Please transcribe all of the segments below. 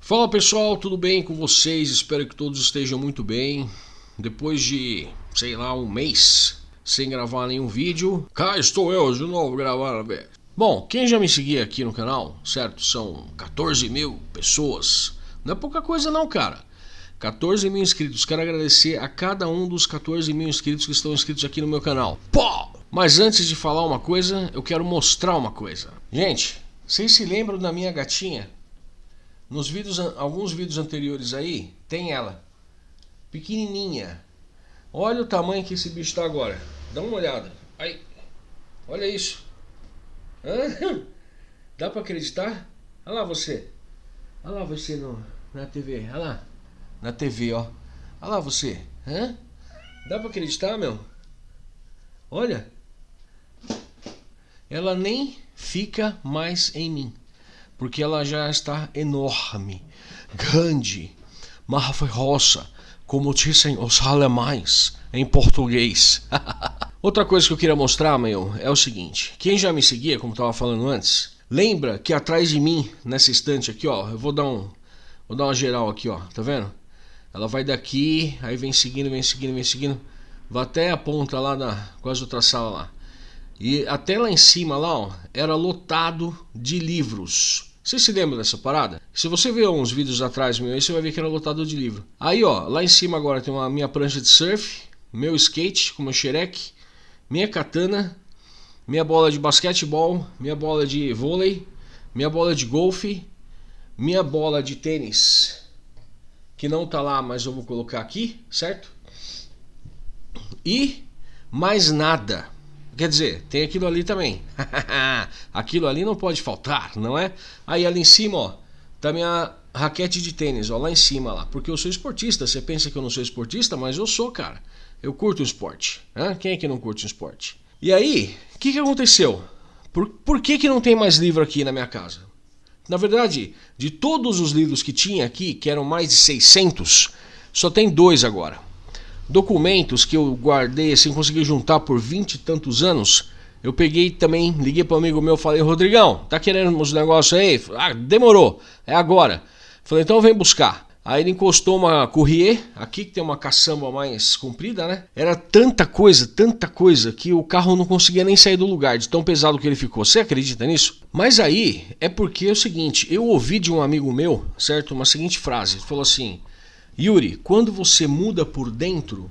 Fala pessoal, tudo bem com vocês? Espero que todos estejam muito bem. Depois de, sei lá, um mês sem gravar nenhum vídeo, cá estou eu de novo gravando. Bom, quem já me seguia aqui no canal, certo? São 14 mil pessoas. Não é pouca coisa não, cara. 14 mil inscritos. Quero agradecer a cada um dos 14 mil inscritos que estão inscritos aqui no meu canal. Pô! Mas antes de falar uma coisa, eu quero mostrar uma coisa. Gente, vocês se lembram da minha gatinha? Nos vídeos, alguns vídeos anteriores aí, tem ela. Pequenininha. Olha o tamanho que esse bicho está agora. Dá uma olhada. Aí. Olha isso. Hã? Dá para acreditar? Olha lá você. Olha lá você no, na TV. Olha lá. Na TV, ó. Olha lá você. Hã? Dá para acreditar, meu? Olha ela nem fica mais em mim, porque ela já está enorme, grande, maravilhosa, como dizem os alemães em português. Outra coisa que eu queria mostrar, meu, é o seguinte: quem já me seguia, como estava falando antes, lembra que atrás de mim, nessa estante aqui, ó, eu vou dar um, vou dar uma geral aqui, ó, tá vendo? Ela vai daqui, aí vem seguindo, vem seguindo, vem seguindo, vai até a ponta lá da quase outra sala lá. E até lá em cima lá, ó, era lotado de livros. Você se lembra dessa parada? Se você ver uns vídeos atrás meu, aí você vai ver que era lotado de livro. Aí, ó, lá em cima agora tem uma minha prancha de surf, meu skate com meu xereque, minha katana, minha bola de basquetebol, minha bola de vôlei, minha bola de golfe, minha bola de tênis, que não tá lá, mas eu vou colocar aqui, certo? E mais nada. Quer dizer, tem aquilo ali também. aquilo ali não pode faltar, não é? Aí ali em cima, ó, tá minha raquete de tênis, ó, lá em cima lá. Porque eu sou esportista. Você pensa que eu não sou esportista, mas eu sou, cara. Eu curto o esporte. Né? Quem é que não curte o esporte? E aí, o que, que aconteceu? Por, por que, que não tem mais livro aqui na minha casa? Na verdade, de todos os livros que tinha aqui, que eram mais de 600, só tem dois agora documentos que eu guardei assim, consegui juntar por vinte e tantos anos. Eu peguei também, liguei para um amigo meu, falei: "Rodrigão, tá querendo uns negócios aí?" Ah, demorou. É agora. Falei: "Então vem buscar". Aí ele encostou uma Courrier, aqui que tem uma caçamba mais comprida, né? Era tanta coisa, tanta coisa, que o carro não conseguia nem sair do lugar, de tão pesado que ele ficou. Você acredita nisso? Mas aí é porque é o seguinte: eu ouvi de um amigo meu, certo? Uma seguinte frase: ele falou assim, Yuri, quando você muda por dentro,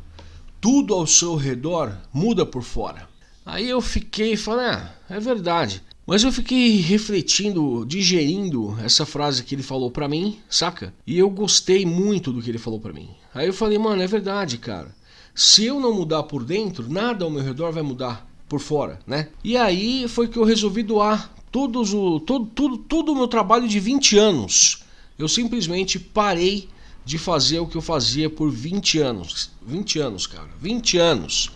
tudo ao seu redor muda por fora. Aí eu fiquei falei, ah, é verdade. Mas eu fiquei refletindo, digerindo essa frase que ele falou pra mim, saca? E eu gostei muito do que ele falou pra mim. Aí eu falei, mano, é verdade, cara. Se eu não mudar por dentro, nada ao meu redor vai mudar por fora, né? E aí foi que eu resolvi doar todos o, todo, tudo, todo o meu trabalho de 20 anos. Eu simplesmente parei de fazer o que eu fazia por 20 anos. 20 anos, cara. 20 anos.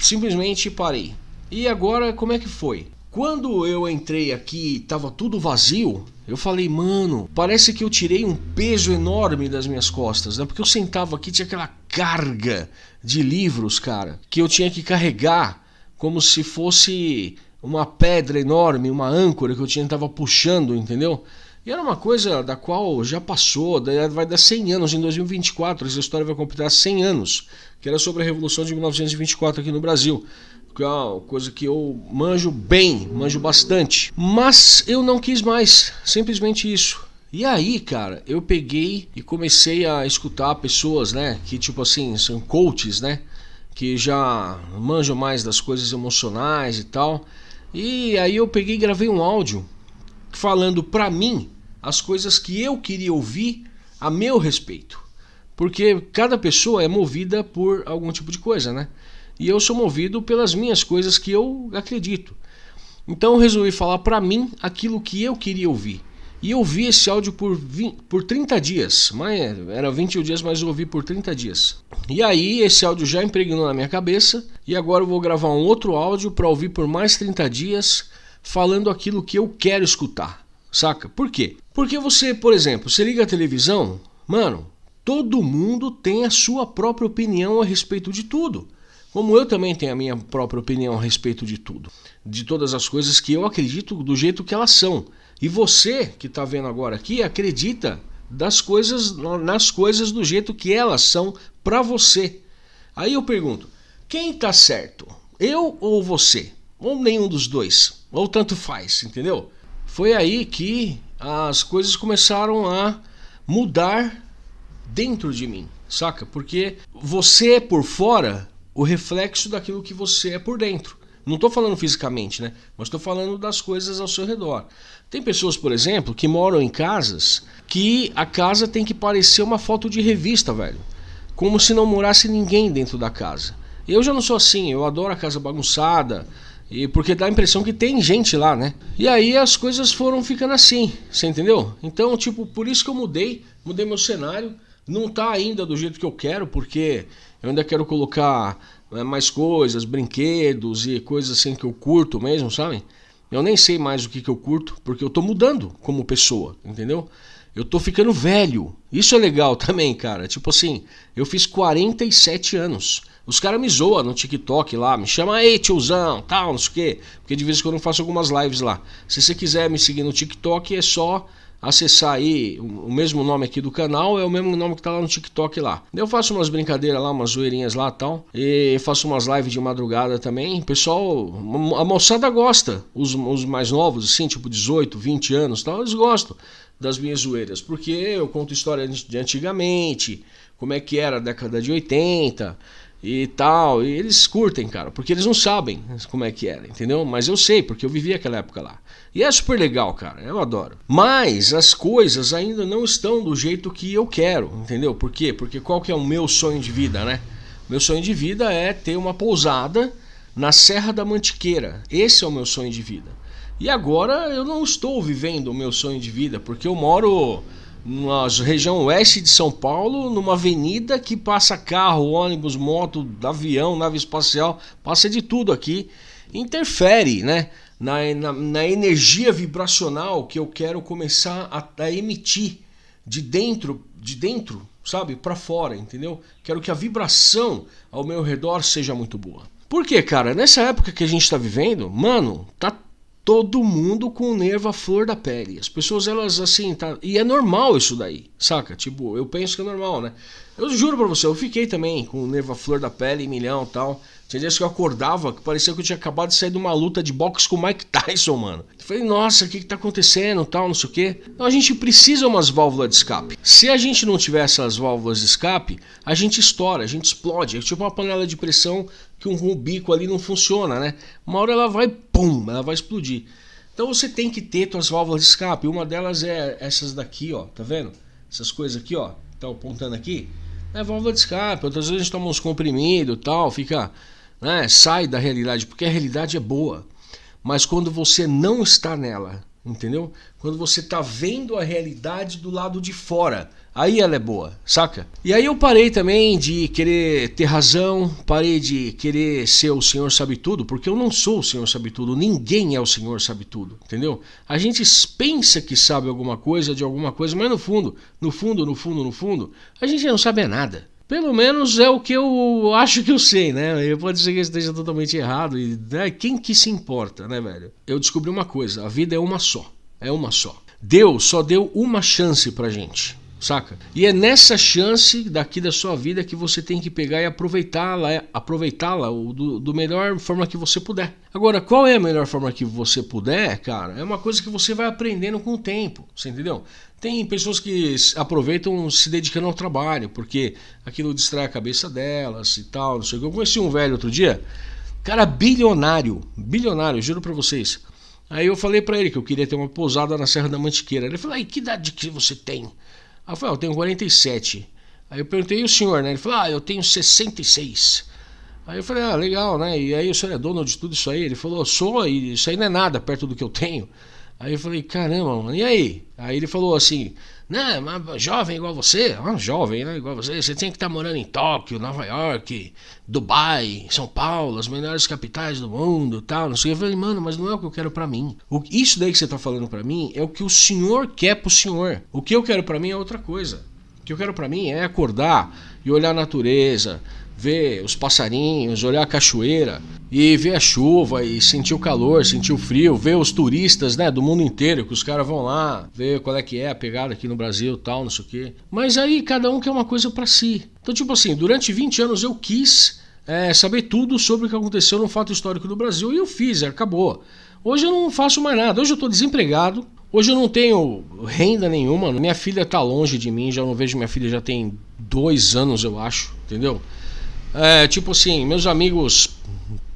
Simplesmente parei. E agora, como é que foi? Quando eu entrei aqui tava tudo vazio, eu falei, mano, parece que eu tirei um peso enorme das minhas costas, né? Porque eu sentava aqui, tinha aquela carga de livros, cara, que eu tinha que carregar como se fosse uma pedra enorme, uma âncora que eu tinha tava puxando, entendeu? E era uma coisa da qual já passou, vai dar 100 anos, em 2024 essa história vai completar 100 anos, que era sobre a Revolução de 1924 aqui no Brasil. Que é uma coisa que eu manjo bem, manjo bastante. Mas eu não quis mais, simplesmente isso. E aí, cara, eu peguei e comecei a escutar pessoas, né, que tipo assim, são coaches, né, que já manjam mais das coisas emocionais e tal. E aí eu peguei e gravei um áudio falando para mim as coisas que eu queria ouvir a meu respeito. Porque cada pessoa é movida por algum tipo de coisa, né? E eu sou movido pelas minhas coisas que eu acredito. Então eu resolvi falar para mim aquilo que eu queria ouvir. E eu ouvi esse áudio por, 20, por 30 dias. Era 21 dias, mas eu ouvi por 30 dias. E aí esse áudio já impregnou na minha cabeça. E agora eu vou gravar um outro áudio para ouvir por mais 30 dias, falando aquilo que eu quero escutar. Saca? Por quê? Porque você, por exemplo, você liga a televisão, mano, todo mundo tem a sua própria opinião a respeito de tudo. Como eu também tenho a minha própria opinião a respeito de tudo, de todas as coisas que eu acredito do jeito que elas são. E você que está vendo agora aqui acredita das coisas nas coisas do jeito que elas são para você. Aí eu pergunto, quem está certo? Eu ou você? Ou nenhum dos dois? Ou tanto faz, entendeu? Foi aí que as coisas começaram a mudar dentro de mim, saca? Porque você é por fora o reflexo daquilo que você é por dentro. Não estou falando fisicamente, né? Mas estou falando das coisas ao seu redor. Tem pessoas, por exemplo, que moram em casas que a casa tem que parecer uma foto de revista, velho. Como se não morasse ninguém dentro da casa. Eu já não sou assim, eu adoro a casa bagunçada, e porque dá a impressão que tem gente lá, né? E aí as coisas foram ficando assim, você entendeu? Então, tipo, por isso que eu mudei, mudei meu cenário. Não tá ainda do jeito que eu quero, porque eu ainda quero colocar né, mais coisas, brinquedos e coisas assim que eu curto mesmo, sabe? Eu nem sei mais o que, que eu curto, porque eu tô mudando como pessoa, entendeu? Eu tô ficando velho. Isso é legal também, cara. Tipo assim, eu fiz 47 anos. Os caras me zoam no TikTok lá, me chamam aí, tiozão, tal, não sei o quê. Porque de vez em quando eu faço algumas lives lá. Se você quiser me seguir no TikTok, é só acessar aí o mesmo nome aqui do canal, é o mesmo nome que tá lá no TikTok lá. Eu faço umas brincadeiras lá, umas zoeirinhas lá tal. E faço umas lives de madrugada também. Pessoal, a moçada gosta. Os, os mais novos, assim, tipo 18, 20 anos tal, eles gostam das minhas zoeiras. Porque eu conto história de antigamente, como é que era a década de 80 e tal. E eles curtem, cara, porque eles não sabem como é que era, entendeu? Mas eu sei, porque eu vivi aquela época lá. E é super legal, cara, eu adoro. Mas as coisas ainda não estão do jeito que eu quero, entendeu? Por quê? Porque qual que é o meu sonho de vida, né? Meu sonho de vida é ter uma pousada na Serra da Mantiqueira. Esse é o meu sonho de vida. E agora eu não estou vivendo o meu sonho de vida, porque eu moro na região oeste de São Paulo, numa avenida que passa carro, ônibus, moto, avião, nave espacial, passa de tudo aqui. Interfere, né? na, na, na energia vibracional que eu quero começar a, a emitir de dentro, de dentro, sabe, para fora, entendeu? Quero que a vibração ao meu redor seja muito boa. Por quê, cara? Nessa época que a gente está vivendo, mano, tá todo mundo com o nervo à flor da pele. As pessoas, elas assim, tá. E é normal isso daí, saca? Tipo, eu penso que é normal, né? Eu juro pra você, eu fiquei também com o nervo à flor da pele, milhão e tal. Tinha dias que eu acordava que parecia que eu tinha acabado de sair de uma luta de boxe com o Mike Tyson, mano. Eu falei, nossa, o que, que tá acontecendo, tal, não sei o quê. Então a gente precisa umas válvulas de escape. Se a gente não tiver essas válvulas de escape, a gente estoura, a gente explode. É tipo uma panela de pressão que um, bico ali não funciona, né? Uma hora ela vai, pum, ela vai explodir. Então você tem que ter suas válvulas de escape. Uma delas é essas daqui, ó, tá vendo? Essas coisas aqui, ó, estão apontando aqui. É válvula de escape. Outras vezes a gente toma uns comprimidos tal, fica né? sai da realidade, porque a realidade é boa. Mas quando você não está nela, entendeu? Quando você está vendo a realidade do lado de fora, aí ela é boa, saca? E aí eu parei também de querer ter razão, parei de querer ser o Senhor sabe tudo, porque eu não sou o Senhor sabe tudo, ninguém é o Senhor sabe tudo, entendeu? A gente pensa que sabe alguma coisa de alguma coisa, mas no fundo, no fundo, no fundo, no fundo, a gente não sabe nada. Pelo menos é o que eu acho que eu sei, né? Pode ser que esteja totalmente errado. E né? quem que se importa, né, velho? Eu descobri uma coisa: a vida é uma só. É uma só. Deus só deu uma chance pra gente saca? E é nessa chance daqui da sua vida que você tem que pegar e aproveitá-la, é, aproveitá-la do, do melhor forma que você puder. Agora, qual é a melhor forma que você puder, cara? É uma coisa que você vai aprendendo com o tempo, você entendeu? Tem pessoas que aproveitam se dedicando ao trabalho, porque aquilo distrai a cabeça delas e tal, não sei o que. Eu conheci um velho outro dia, cara bilionário, bilionário, juro pra vocês. Aí eu falei para ele que eu queria ter uma pousada na Serra da Mantiqueira. Ele falou: "E que idade que você tem?" Aí eu falei, ah, eu tenho 47. Aí eu perguntei, e o senhor, né? Ele falou, ah, eu tenho 66. Aí eu falei, ah, legal, né? E aí o senhor é dono de tudo isso aí? Ele falou, sou, e isso aí não é nada perto do que eu tenho. Aí eu falei, caramba, mano, e aí? Aí ele falou assim, né, mas jovem igual você, ah, jovem, né, igual você, você tem que estar tá morando em Tóquio, Nova York, Dubai, São Paulo, as melhores capitais do mundo, tal, não sei. Eu falei, mano, mas não é o que eu quero para mim. O, isso daí que você tá falando para mim é o que o senhor quer pro senhor. O que eu quero para mim é outra coisa. O que eu quero para mim é acordar e olhar a natureza, ver os passarinhos, olhar a cachoeira e ver a chuva e sentir o calor, sentir o frio, ver os turistas, né, do mundo inteiro, que os caras vão lá, ver qual é que é a pegada aqui no Brasil, tal, não sei o quê. Mas aí cada um quer uma coisa para si. Então, tipo assim, durante 20 anos eu quis é, saber tudo sobre o que aconteceu no fato histórico do Brasil e eu fiz, acabou. Hoje eu não faço mais nada, hoje eu estou desempregado, Hoje eu não tenho renda nenhuma. Minha filha está longe de mim, já não vejo minha filha já tem dois anos, eu acho, entendeu? É, tipo assim, meus amigos,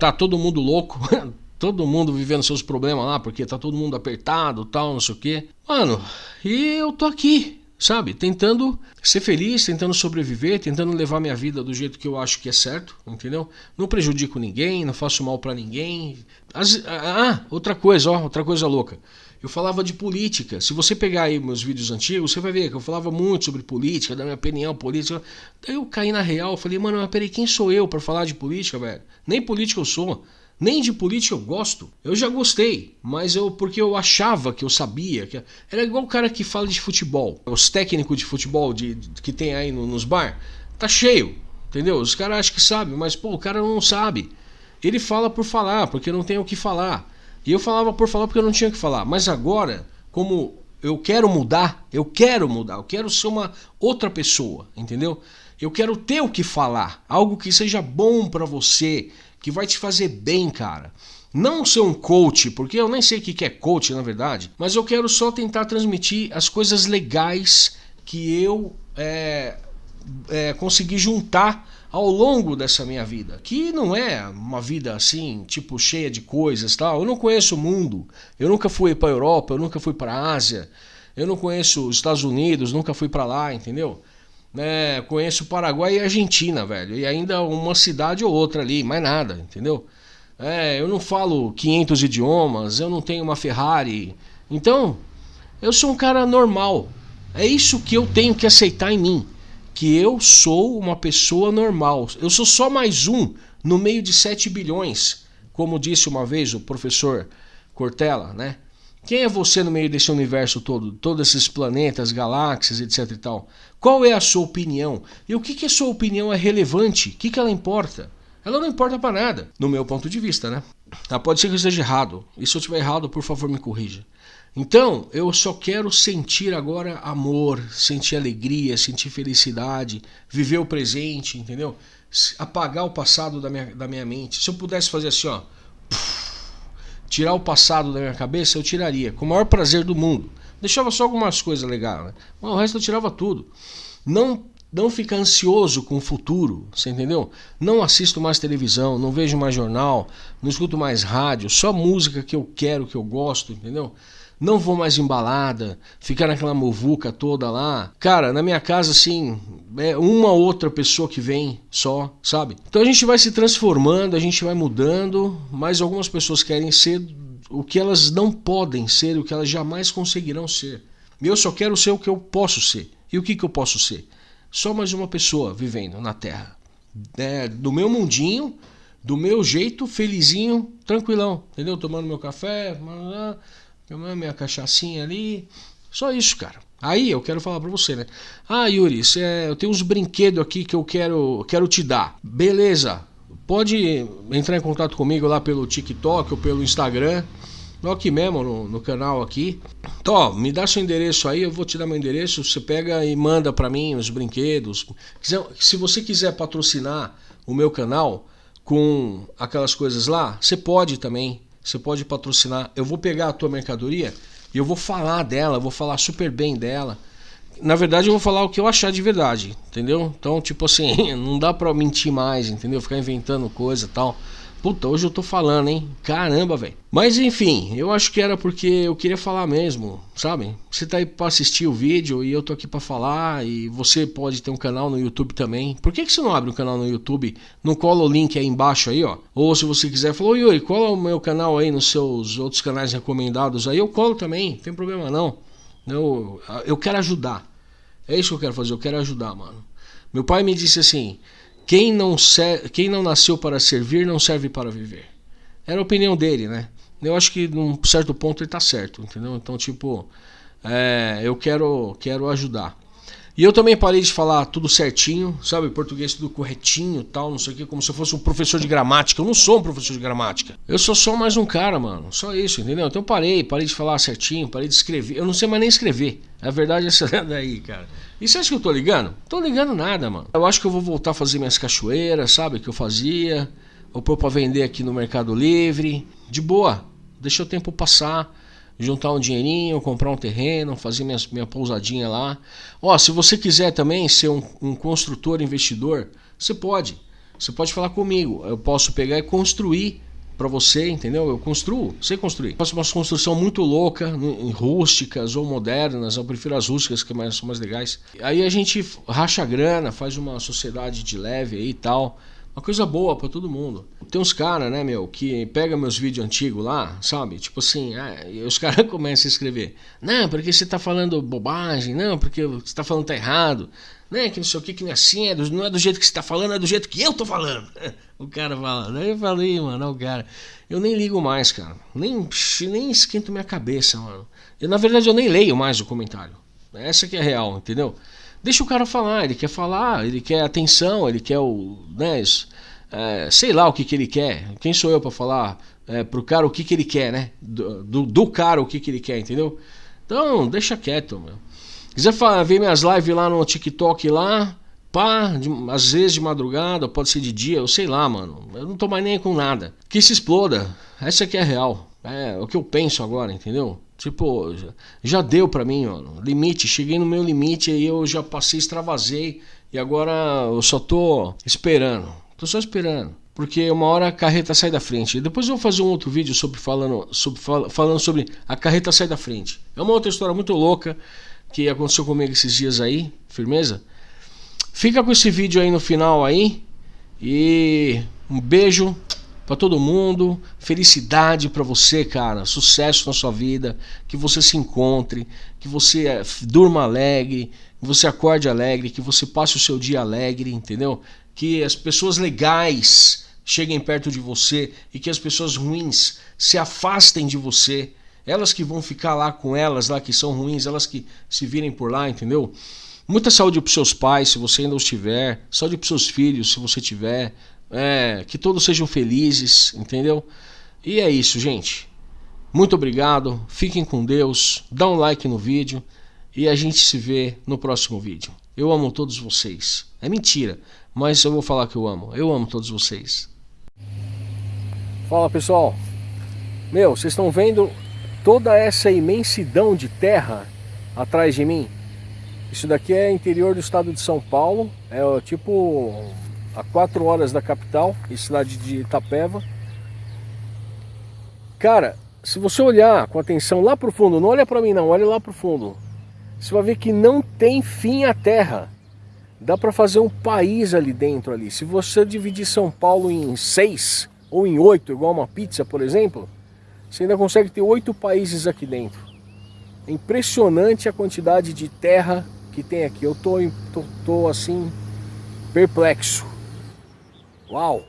tá todo mundo louco, todo mundo vivendo seus problemas lá, porque tá todo mundo apertado, tal, não sei o quê. Mano, e eu tô aqui, sabe? Tentando ser feliz, tentando sobreviver, tentando levar minha vida do jeito que eu acho que é certo, entendeu? Não prejudico ninguém, não faço mal para ninguém. As, ah, outra coisa, ó, outra coisa louca. Eu falava de política. Se você pegar aí meus vídeos antigos, você vai ver que eu falava muito sobre política, da minha opinião política. Daí eu caí na real, falei, mano, mas peraí, quem sou eu para falar de política, velho? Nem política eu sou. Nem de política eu gosto. Eu já gostei, mas eu porque eu achava que eu sabia. que Era igual o cara que fala de futebol. Os técnicos de futebol de, de que tem aí no, nos bar. Tá cheio, entendeu? Os caras acham que sabem, mas pô, o cara não sabe. Ele fala por falar, porque não tem o que falar. E eu falava por falar porque eu não tinha que falar. Mas agora, como eu quero mudar, eu quero mudar, eu quero ser uma outra pessoa, entendeu? Eu quero ter o que falar, algo que seja bom para você, que vai te fazer bem, cara. Não ser um coach, porque eu nem sei o que é coach na verdade, mas eu quero só tentar transmitir as coisas legais que eu é, é, consegui juntar ao longo dessa minha vida, que não é uma vida assim, tipo cheia de coisas, tal. Eu não conheço o mundo. Eu nunca fui para a Europa, eu nunca fui para a Ásia. Eu não conheço os Estados Unidos, nunca fui para lá, entendeu? É, conheço Paraguai e Argentina, velho, e ainda uma cidade ou outra ali, mais nada, entendeu? É, eu não falo 500 idiomas, eu não tenho uma Ferrari. Então, eu sou um cara normal. É isso que eu tenho que aceitar em mim que eu sou uma pessoa normal. Eu sou só mais um no meio de 7 bilhões, como disse uma vez o professor Cortella, né? Quem é você no meio desse universo todo, todos esses planetas, galáxias, etc e tal? Qual é a sua opinião? E o que que a sua opinião é relevante? O que que ela importa? Ela não importa para nada, no meu ponto de vista, né? Ah, pode ser que eu esteja errado. E se eu estiver errado, por favor, me corrija. Então, eu só quero sentir agora amor, sentir alegria, sentir felicidade, viver o presente, entendeu? Apagar o passado da minha, da minha mente. Se eu pudesse fazer assim, ó, tirar o passado da minha cabeça, eu tiraria, com o maior prazer do mundo. Deixava só algumas coisas legais, né? Mas o resto eu tirava tudo. Não não ficar ansioso com o futuro, você entendeu? Não assisto mais televisão, não vejo mais jornal, não escuto mais rádio, só música que eu quero, que eu gosto, entendeu? Não vou mais embalada, ficar naquela movuca toda lá. Cara, na minha casa, assim, é uma outra pessoa que vem só, sabe? Então a gente vai se transformando, a gente vai mudando, mas algumas pessoas querem ser o que elas não podem ser, o que elas jamais conseguirão ser. Eu só quero ser o que eu posso ser. E o que, que eu posso ser? Só mais uma pessoa vivendo na Terra. É, do meu mundinho, do meu jeito, felizinho, tranquilão, entendeu? Tomando meu café, minha cachaçinha ali. Só isso, cara. Aí eu quero falar para você, né? Ah, Yuri, é, eu tenho uns brinquedos aqui que eu quero, quero te dar. Beleza. Pode entrar em contato comigo lá pelo TikTok ou pelo Instagram. Aqui mesmo no, no canal aqui. Então, ó, me dá seu endereço aí, eu vou te dar meu endereço. Você pega e manda para mim os brinquedos. Se você quiser patrocinar o meu canal com aquelas coisas lá, você pode também. Você pode patrocinar. Eu vou pegar a tua mercadoria e eu vou falar dela, vou falar super bem dela. Na verdade, eu vou falar o que eu achar de verdade, entendeu? Então, tipo assim, não dá pra mentir mais, entendeu? Ficar inventando coisa e tal. Puta, hoje eu tô falando, hein? Caramba, velho. Mas enfim, eu acho que era porque eu queria falar mesmo, sabe? Você tá aí pra assistir o vídeo e eu tô aqui pra falar. E você pode ter um canal no YouTube também. Por que, que você não abre um canal no YouTube? Não cola o link aí embaixo aí, ó. Ou se você quiser, falou, Yuri, cola o meu canal aí nos seus outros canais recomendados aí. Eu colo também, não tem problema não. Eu, eu quero ajudar. É isso que eu quero fazer, eu quero ajudar, mano. Meu pai me disse assim. Quem não, quem não nasceu para servir não serve para viver. Era a opinião dele, né? Eu acho que num certo ponto ele tá certo, entendeu? Então, tipo, é, eu quero, quero ajudar. E eu também parei de falar tudo certinho, sabe? Português tudo corretinho tal, não sei o que, como se eu fosse um professor de gramática. Eu não sou um professor de gramática. Eu sou só mais um cara, mano. Só isso, entendeu? Então parei, parei de falar certinho, parei de escrever. Eu não sei mais nem escrever. A verdade é essa daí, cara. E você acha que eu tô ligando? Tô ligando nada, mano. Eu acho que eu vou voltar a fazer minhas cachoeiras, sabe? Que eu fazia. Vou pôr pra vender aqui no Mercado Livre. De boa. Deixa o tempo passar juntar um dinheirinho, comprar um terreno, fazer minha, minha pousadinha lá. Ó, se você quiser também ser um, um construtor investidor, você pode. Você pode falar comigo. Eu posso pegar e construir para você, entendeu? Eu construo, sei construir. Faço uma construção muito louca, em rústicas ou modernas, eu prefiro as rústicas que são mais legais. Aí a gente racha grana, faz uma sociedade de leve aí e tal. Uma coisa boa para todo mundo. Tem uns caras, né, meu, que pega meus vídeos antigos lá, sabe? Tipo assim, e os caras começam a escrever. Não, porque você tá falando bobagem, não, porque você tá falando tá errado. Né, que não sei o que, que não é assim, é do, não é do jeito que você tá falando, é do jeito que eu tô falando. o cara fala, daí eu falei, mano, o cara. Eu nem ligo mais, cara. Nem, nem esquento minha cabeça, mano. Eu, na verdade, eu nem leio mais o comentário. Essa que é real, entendeu? Deixa o cara falar, ele quer falar, ele quer atenção, ele quer o. Né, é, sei lá o que, que ele quer. Quem sou eu para falar é, pro cara o que, que ele quer, né? Do, do, do, cara o que, que ele quer, entendeu? Então, deixa quieto, meu. Quiser falar, ver minhas lives lá no TikTok lá, pá, de, às vezes de madrugada, pode ser de dia, eu sei lá, mano. Eu não tô mais nem com nada. Que se exploda. Essa aqui é a real. É, o que eu penso agora, entendeu? Tipo, já, deu pra mim, mano. Limite, cheguei no meu limite aí eu já passei, extravasei. E agora eu só tô esperando. Tô só esperando. Porque uma hora a carreta sai da frente. Depois eu vou fazer um outro vídeo sobre falando, sobre, falando sobre a carreta sai da frente. É uma outra história muito louca que aconteceu comigo esses dias aí. Firmeza? Fica com esse vídeo aí no final aí. E um beijo para todo mundo, felicidade para você, cara, sucesso na sua vida, que você se encontre, que você eh, durma alegre, que você acorde alegre, que você passe o seu dia alegre, entendeu? Que as pessoas legais cheguem perto de você e que as pessoas ruins se afastem de você. Elas que vão ficar lá com elas, lá que são ruins, elas que se virem por lá, entendeu? Muita saúde para seus pais, se você ainda os tiver. Saúde para seus filhos, se você tiver. É, que todos sejam felizes, entendeu? E é isso, gente. Muito obrigado, fiquem com Deus, dá um like no vídeo e a gente se vê no próximo vídeo. Eu amo todos vocês. É mentira, mas eu vou falar que eu amo. Eu amo todos vocês. Fala pessoal. Meu, vocês estão vendo toda essa imensidão de terra atrás de mim? Isso daqui é interior do estado de São Paulo. É tipo a 4 horas da capital, em cidade de Itapeva. Cara, se você olhar com atenção lá pro fundo, não olha para mim não, olha lá pro fundo. Você vai ver que não tem fim a terra. Dá para fazer um país ali dentro ali. Se você dividir São Paulo em seis ou em oito, igual uma pizza, por exemplo, você ainda consegue ter oito países aqui dentro. É impressionante a quantidade de terra que tem aqui. Eu tô, tô, tô assim perplexo. Wow.